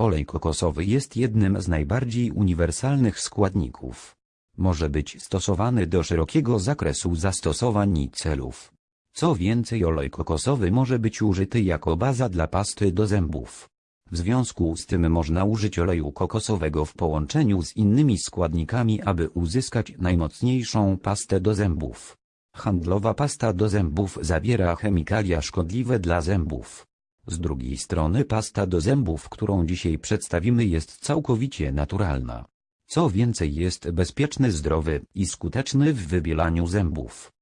Olej kokosowy jest jednym z najbardziej uniwersalnych składników. Może być stosowany do szerokiego zakresu zastosowań i celów. Co więcej olej kokosowy może być użyty jako baza dla pasty do zębów. W związku z tym można użyć oleju kokosowego w połączeniu z innymi składnikami aby uzyskać najmocniejszą pastę do zębów. Handlowa pasta do zębów zawiera chemikalia szkodliwe dla zębów. Z drugiej strony pasta do zębów, którą dzisiaj przedstawimy jest całkowicie naturalna. Co więcej jest bezpieczny, zdrowy i skuteczny w wybielaniu zębów.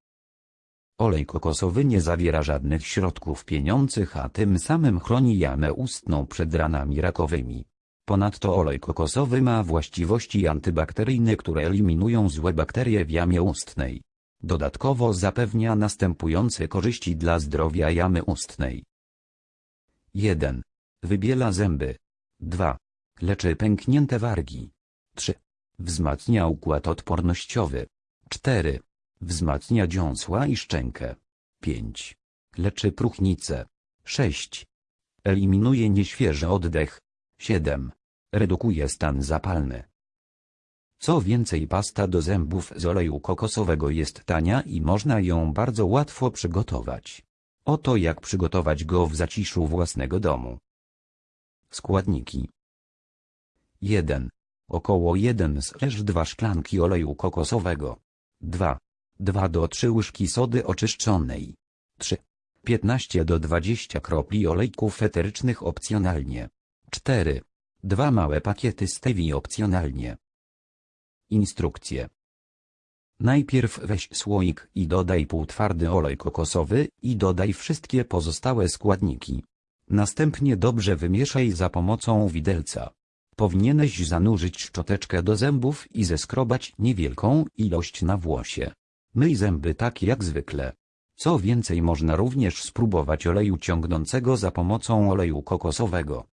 Olej kokosowy nie zawiera żadnych środków pieniących, a tym samym chroni jamę ustną przed ranami rakowymi. Ponadto olej kokosowy ma właściwości antybakteryjne, które eliminują złe bakterie w jamie ustnej. Dodatkowo zapewnia następujące korzyści dla zdrowia jamy ustnej. 1. Wybiela zęby. 2. Leczy pęknięte wargi. 3. Wzmacnia układ odpornościowy. 4. Wzmacnia dziąsła i szczękę. 5. Leczy próchnicę. 6. Eliminuje nieświeży oddech. 7. Redukuje stan zapalny. Co więcej pasta do zębów z oleju kokosowego jest tania i można ją bardzo łatwo przygotować. Oto jak przygotować go w zaciszu własnego domu. Składniki 1. Około 1-2 szklanki oleju kokosowego 2. 2 do 3 łyżki sody oczyszczonej 3. 15 do 20 kropli olejków eterycznych opcjonalnie 4. 2 małe pakiety stevii opcjonalnie Instrukcje Najpierw weź słoik i dodaj półtwardy olej kokosowy i dodaj wszystkie pozostałe składniki. Następnie dobrze wymieszaj za pomocą widelca. Powinieneś zanurzyć szczoteczkę do zębów i zeskrobać niewielką ilość na włosie. Myj zęby tak jak zwykle. Co więcej można również spróbować oleju ciągnącego za pomocą oleju kokosowego.